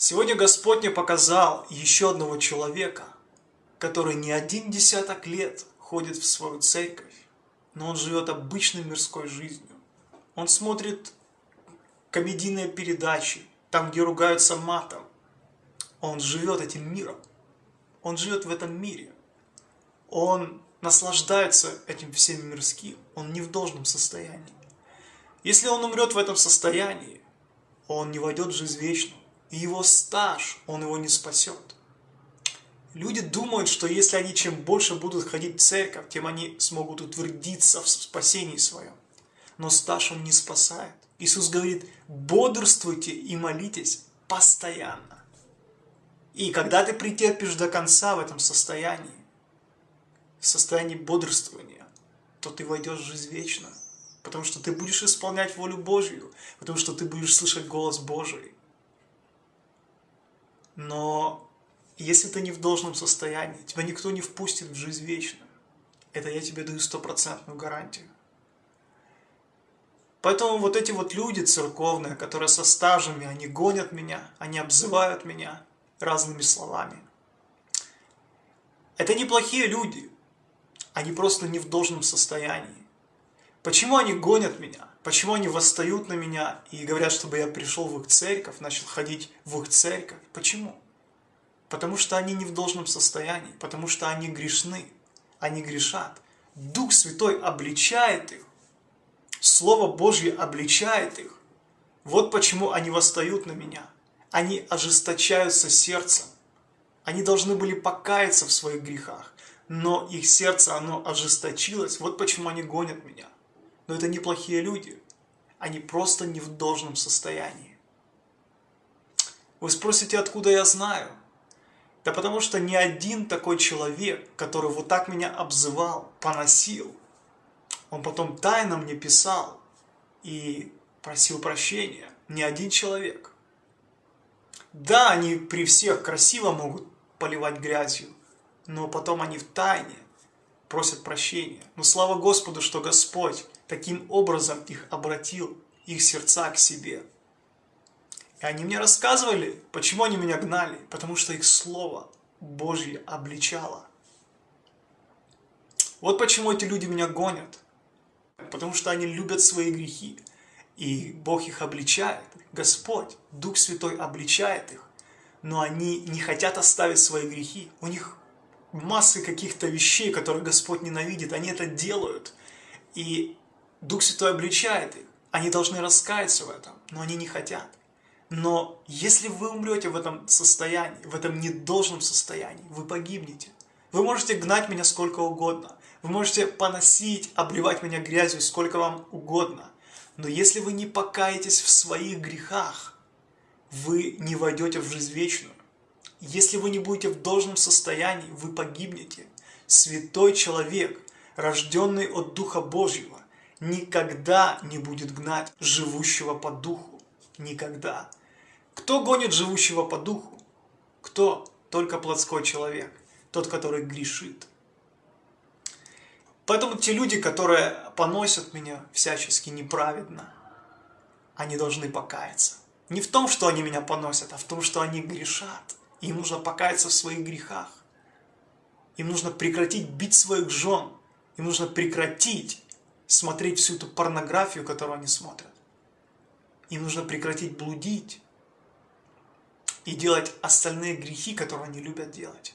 Сегодня Господь мне показал еще одного человека, который не один десяток лет ходит в свою церковь, но он живет обычной мирской жизнью. Он смотрит комедийные передачи, там, где ругаются матом. Он живет этим миром. Он живет в этом мире. Он наслаждается этим всем мирским. Он не в должном состоянии. Если он умрет в этом состоянии, он не войдет в жизнь вечную его стаж, он его не спасет. Люди думают, что если они чем больше будут ходить в церковь, тем они смогут утвердиться в спасении своем. Но стаж он не спасает. Иисус говорит, бодрствуйте и молитесь постоянно. И когда ты претерпишь до конца в этом состоянии, в состоянии бодрствования, то ты войдешь в жизнь вечную. Потому что ты будешь исполнять волю Божью, потому что ты будешь слышать голос Божий. Но если ты не в должном состоянии, тебя никто не впустит в жизнь вечную. Это я тебе даю стопроцентную гарантию. Поэтому вот эти вот люди церковные, которые со стажами, они гонят меня, они обзывают меня разными словами. Это неплохие люди, они просто не в должном состоянии. Почему они гонят меня? Почему они восстают на меня и говорят, чтобы я пришел в их церковь, начал ходить в их церковь? Почему? Потому что они не в должном состоянии, потому что они грешны, они грешат. Дух Святой обличает их, Слово Божье обличает их. Вот почему они восстают на меня. Они ожесточаются сердцем. Они должны были покаяться в своих грехах, но их сердце, оно ожесточилось. Вот почему они гонят меня. Но это неплохие люди. Они просто не в должном состоянии. Вы спросите, откуда я знаю? Да потому что ни один такой человек, который вот так меня обзывал, поносил, он потом тайно мне писал и просил прощения. Ни один человек. Да, они при всех красиво могут поливать грязью, но потом они в тайне просят прощения. Но слава Господу, что Господь таким образом их обратил, их сердца к себе. И они мне рассказывали, почему они меня гнали, потому что их Слово Божье обличало. Вот почему эти люди меня гонят, потому что они любят свои грехи, и Бог их обличает, Господь, Дух Святой обличает их, но они не хотят оставить свои грехи, у них массы каких-то вещей, которые Господь ненавидит, они это делают, и Дух Святой обличает их, они должны раскаяться в этом, но они не хотят. Но если вы умрете в этом состоянии, в этом недолжном состоянии, вы погибнете. Вы можете гнать меня сколько угодно. Вы можете поносить, обливать меня грязью сколько вам угодно. Но если вы не покаетесь в своих грехах, вы не войдете в жизнь вечную. Если вы не будете в должном состоянии, вы погибнете. Святой человек, рожденный от Духа Божьего, никогда не будет гнать живущего по Духу. Никогда. Кто гонит живущего по Духу? Кто? Только плотской человек. Тот, который грешит. Поэтому те люди, которые поносят меня всячески неправедно, они должны покаяться. Не в том, что они меня поносят, а в том, что они грешат. Им нужно покаяться в своих грехах. Им нужно прекратить бить своих жен. Им нужно прекратить смотреть всю эту порнографию, которую они смотрят. Им нужно прекратить блудить и делать остальные грехи, которые они любят делать.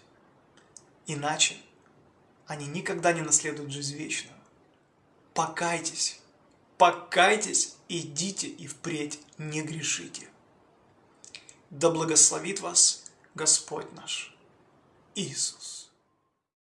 Иначе они никогда не наследуют жизнь вечную. Покайтесь, покайтесь, идите и впредь не грешите. Да благословит вас Господь наш Иисус.